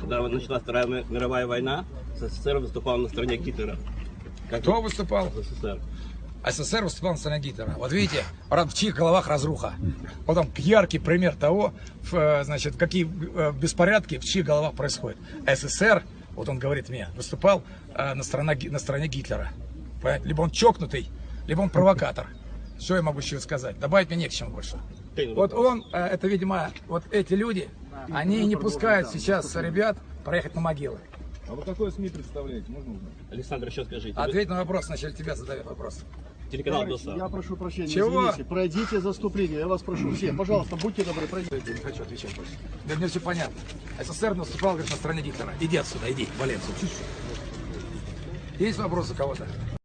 когда началась Вторая ми- мировая война, СССР выступал на стороне Гитлера. Как Кто выступал? СССР. СССР выступал на стороне Гитлера. Вот видите, в чьих головах разруха. Вот он яркий пример того, э, значит, какие э, беспорядки в чьих головах происходят. СССР, вот он говорит мне, выступал э, на, стороне, на стороне Гитлера. Понимаете? Либо он чокнутый, либо он провокатор. Что я могу еще сказать? Добавить мне не к чему больше. Вот он, это, видимо, вот эти люди, они не пускают сейчас ребят проехать на могилы. А вы какое СМИ представляете? Можно узнать? Александр, еще скажите. Ответь на вопрос, сначала тебя задают вопрос. Телеканал Товарищи, ДОСА. Я прошу прощения, Чего? извините. Пройдите заступление, я вас прошу. Все, пожалуйста, будьте добры, пройдите. Я не хочу отвечать больше. Да мне все понятно. СССР наступал, говорит, на стороне Гитлера. Иди отсюда, иди, вали отсюда. Есть вопросы у кого-то?